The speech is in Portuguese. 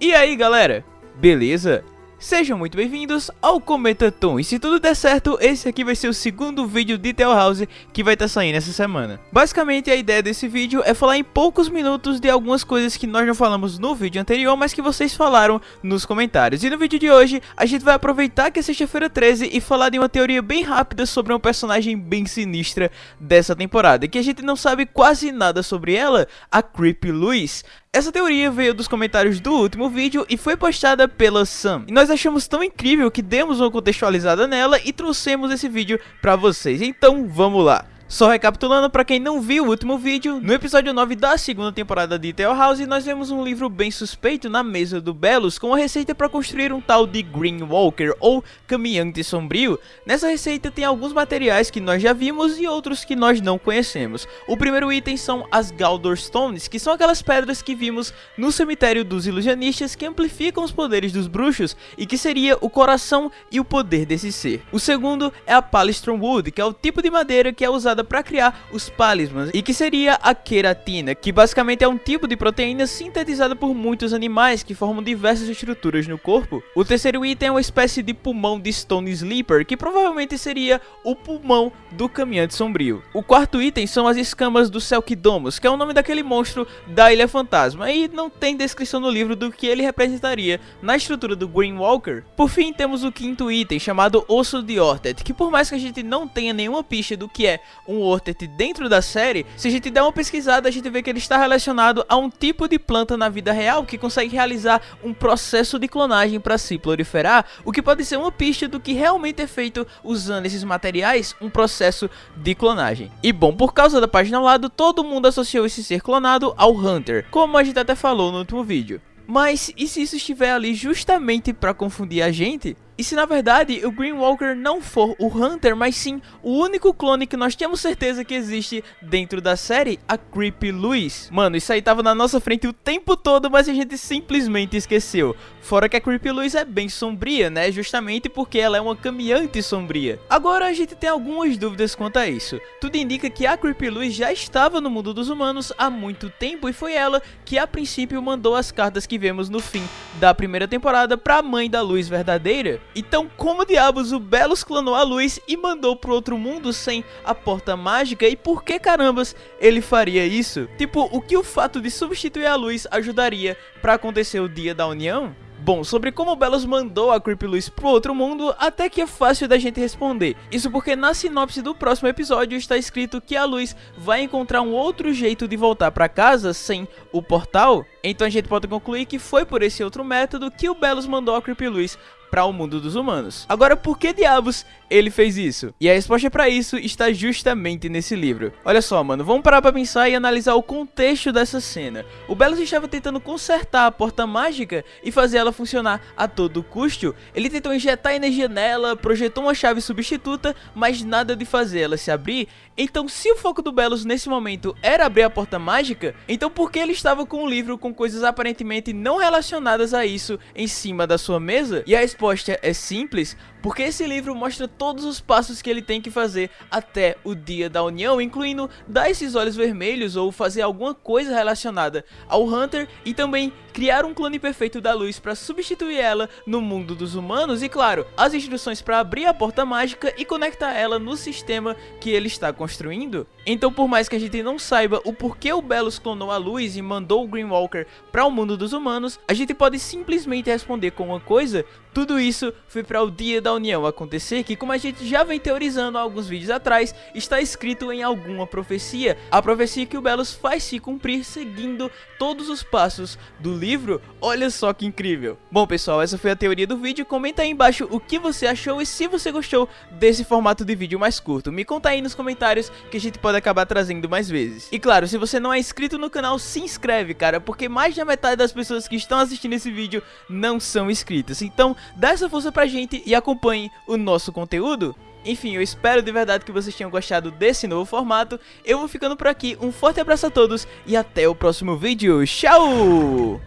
E aí galera, beleza? Sejam muito bem-vindos ao Cometa Tom, e se tudo der certo, esse aqui vai ser o segundo vídeo de Tale House que vai estar tá saindo essa semana. Basicamente, a ideia desse vídeo é falar em poucos minutos de algumas coisas que nós não falamos no vídeo anterior, mas que vocês falaram nos comentários. E no vídeo de hoje, a gente vai aproveitar que é sexta-feira 13 e falar de uma teoria bem rápida sobre uma personagem bem sinistra dessa temporada, que a gente não sabe quase nada sobre ela, a Creepy Louise. Essa teoria veio dos comentários do último vídeo e foi postada pela Sam. E nós achamos tão incrível que demos uma contextualizada nela e trouxemos esse vídeo pra vocês. Então vamos lá. Só recapitulando para quem não viu o último vídeo, no episódio 9 da segunda temporada de Tale House, nós vemos um livro bem suspeito na mesa do Belos com a receita para construir um tal de Green Walker ou Caminhante Sombrio. Nessa receita tem alguns materiais que nós já vimos e outros que nós não conhecemos. O primeiro item são as Galdor Stones, que são aquelas pedras que vimos no cemitério dos ilusionistas que amplificam os poderes dos bruxos e que seria o coração e o poder desse ser. O segundo é a Palistron Wood, que é o tipo de madeira que é usada usada para criar os palismas e que seria a queratina, que basicamente é um tipo de proteína sintetizada por muitos animais que formam diversas estruturas no corpo. O terceiro item é uma espécie de pulmão de Stone Sleeper, que provavelmente seria o pulmão do caminhante sombrio. O quarto item são as escamas do Selkidomus, que é o nome daquele monstro da Ilha Fantasma, e não tem descrição no livro do que ele representaria na estrutura do Green Walker. Por fim, temos o quinto item, chamado Osso de Ortet, que por mais que a gente não tenha nenhuma pista do que é um Ortet dentro da série, se a gente der uma pesquisada, a gente vê que ele está relacionado a um tipo de planta na vida real que consegue realizar um processo de clonagem para se proliferar, o que pode ser uma pista do que realmente é feito usando esses materiais, um processo de clonagem. E bom, por causa da página ao lado, todo mundo associou esse ser clonado ao Hunter, como a gente até falou no último vídeo. Mas e se isso estiver ali justamente para confundir a gente? E se na verdade o Green Walker não for o Hunter, mas sim o único clone que nós temos certeza que existe dentro da série, a Creepy Louise. Mano, isso aí tava na nossa frente o tempo todo, mas a gente simplesmente esqueceu. Fora que a Creepy Louise é bem sombria, né? Justamente porque ela é uma caminhante sombria. Agora a gente tem algumas dúvidas quanto a isso. Tudo indica que a Creepy Louise já estava no mundo dos humanos há muito tempo e foi ela que a princípio mandou as cartas que vemos no fim da primeira temporada para a mãe da luz verdadeira. Então, como diabos o Belos clonou a luz e mandou pro outro mundo sem a porta mágica? E por que carambas ele faria isso? Tipo, o que o fato de substituir a luz ajudaria para acontecer o dia da união? Bom, sobre como Belos mandou a Creepy Luz pro outro mundo, até que é fácil da gente responder. Isso porque na sinopse do próximo episódio está escrito que a Luz vai encontrar um outro jeito de voltar para casa sem o portal. Então a gente pode concluir que foi por esse outro método que o Belos mandou a Creepy Luz para o mundo dos humanos. Agora, por que diabos ele fez isso? E a resposta para isso está justamente nesse livro. Olha só, mano, vamos parar para pensar e analisar o contexto dessa cena. O Belos estava tentando consertar a porta mágica e fazer ela funcionar a todo custo. Ele tentou injetar energia nela, projetou uma chave substituta, mas nada de fazer ela se abrir. Então, se o foco do Belos nesse momento era abrir a porta mágica, então por que ele estava com um livro com coisas aparentemente não relacionadas a isso em cima da sua mesa? E a resposta é simples, porque esse livro mostra todos os passos que ele tem que fazer até o dia da união, incluindo dar esses olhos vermelhos ou fazer alguma coisa relacionada ao Hunter e também criar um clone perfeito da luz para substituir ela no mundo dos humanos e claro, as instruções para abrir a porta mágica e conectar ela no sistema que ele está construindo. Então por mais que a gente não saiba o porquê o Belos clonou a luz e mandou o Green Walker para o mundo dos humanos, a gente pode simplesmente responder com uma coisa, tudo isso foi para o dia da união acontecer, que como a gente já vem teorizando há alguns vídeos atrás, está escrito em alguma profecia. A profecia que o Belos faz se cumprir seguindo todos os passos do livro. Olha só que incrível. Bom pessoal, essa foi a teoria do vídeo. Comenta aí embaixo o que você achou e se você gostou desse formato de vídeo mais curto. Me conta aí nos comentários que a gente pode acabar trazendo mais vezes. E claro, se você não é inscrito no canal, se inscreve, cara, porque mais da metade das pessoas que estão assistindo esse vídeo não são inscritas. Então, dá essa força pra gente e acompanhe o nosso conteúdo. Enfim, eu espero de verdade que vocês tenham gostado desse novo formato. Eu vou ficando por aqui, um forte abraço a todos e até o próximo vídeo. Tchau!